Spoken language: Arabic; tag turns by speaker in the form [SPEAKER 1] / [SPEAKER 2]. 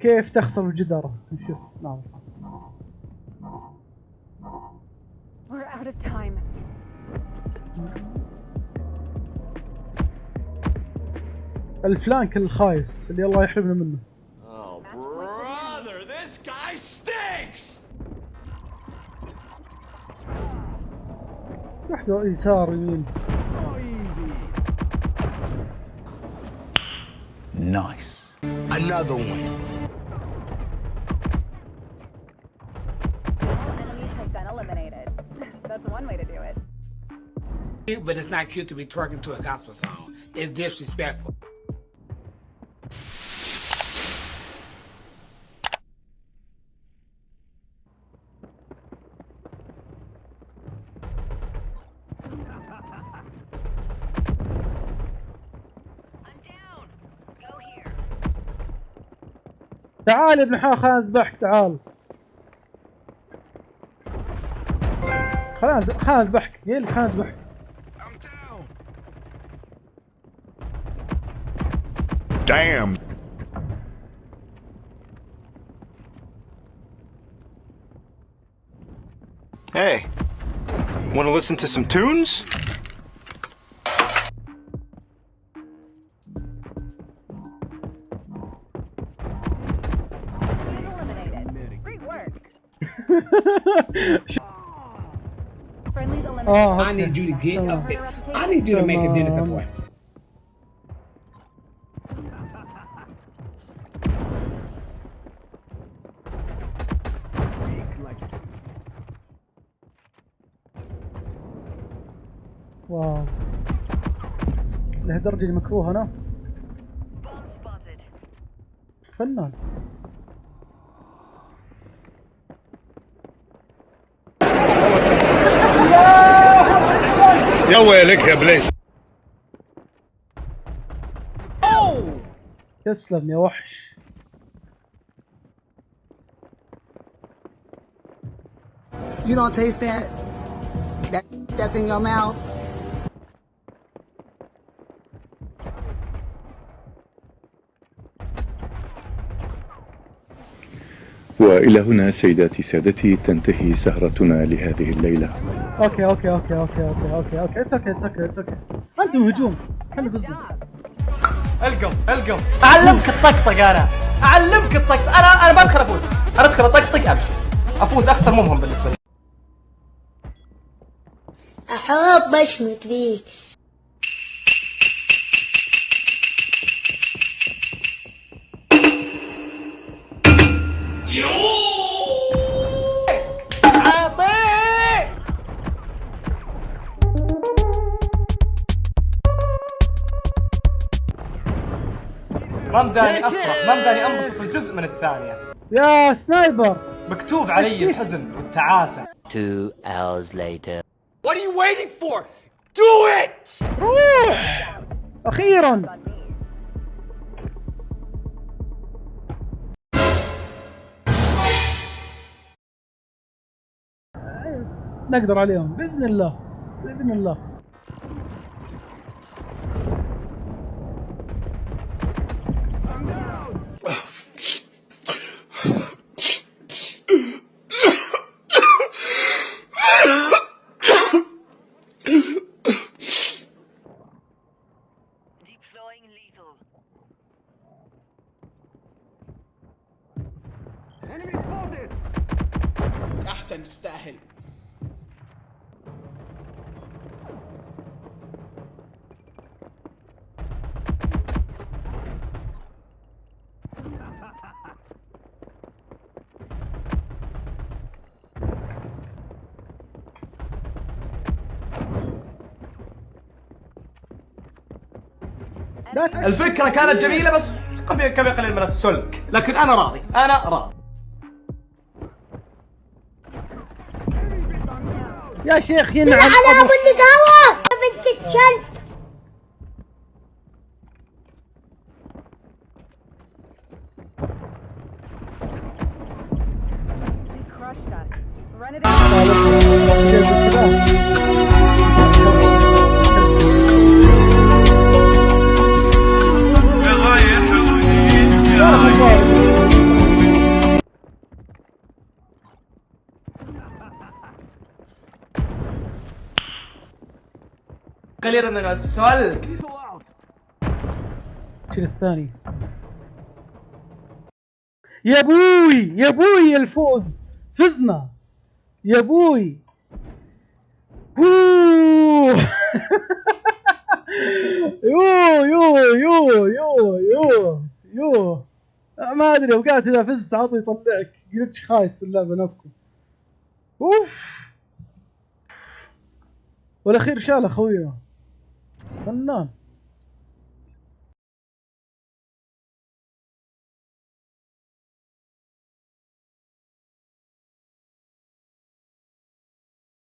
[SPEAKER 1] كيف تخسر الجدار نشوف نعم
[SPEAKER 2] We're out of time.
[SPEAKER 1] الفلانك الخايس اللي الله يحرمنا منه
[SPEAKER 3] Oh, brother, this guy stinks!
[SPEAKER 1] واحدة يسار يمين
[SPEAKER 4] Nice.
[SPEAKER 3] Another one.
[SPEAKER 5] But it's not cute to be twerking to a gospel song. It's disrespectful.
[SPEAKER 1] تعال يا ابن حا خلنا نذبحك تعال خلنا خلنا نذبحك قيل خلنا نذبحك
[SPEAKER 3] Damn.
[SPEAKER 4] Hey, want to listen to some tunes?
[SPEAKER 2] Enemies eliminated. Great work. Friendlies oh, eliminated.
[SPEAKER 1] اه
[SPEAKER 5] I need you to get up I need you to make a dentist appointment.
[SPEAKER 1] واو. لهالدرجة اللي مكروه أنا فنان.
[SPEAKER 3] يا ويلك يا بليس.
[SPEAKER 1] تسلم يا وحش.
[SPEAKER 6] You don't taste that? That that's in your mouth?
[SPEAKER 7] وإلى هنا سيداتي سادتي تنتهي سهرتنا لهذه الليلة.
[SPEAKER 1] okay okay okay okay okay okay okay. it's okay it's okay it's okay أنتم هجوم. إحنا فزنا
[SPEAKER 8] ال game ال game. أعلمك الطقطق أنا. أعلمك الطقطق. أنا أنا ما أدخل أفوز. أنا أدخل أطقطق أمشي. أفوز أخسر مو مهم بالنسبة لي.
[SPEAKER 9] أحب أشمت فيك.
[SPEAKER 8] ما مداني افرح ما مداني أنبسط الجزء من الثانية.
[SPEAKER 1] يا سنايبر.
[SPEAKER 8] مكتوب علي الحزن والتعاسه
[SPEAKER 10] Two hours later.
[SPEAKER 3] What are you waiting for? Do it!
[SPEAKER 1] روح. أخيرا. نقدر عليهم بإذن الله بإذن الله.
[SPEAKER 5] أحسن تستاهل.
[SPEAKER 8] الفكرة كانت جميلة بس قبل كم يقلل من السلك لكن أنا راضي. أنا راضي.
[SPEAKER 1] يا شيخ ينعم
[SPEAKER 9] على
[SPEAKER 1] أبو
[SPEAKER 9] ابو النقاوة بنت الكلب
[SPEAKER 2] They crushed us. Run it out.
[SPEAKER 8] قليلا من السل
[SPEAKER 1] شيل الثاني؟ يا أبوي يا أبوي الفوز. فزنا. يا أوه. يو يو يو يو يو يو ما أدري أوقات إذا فزت عطي يطلعك. جلتش خايس في اللعبة نفسه أوف. والأخير شال أخويا. فنان